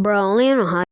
Bro, only in Ohio.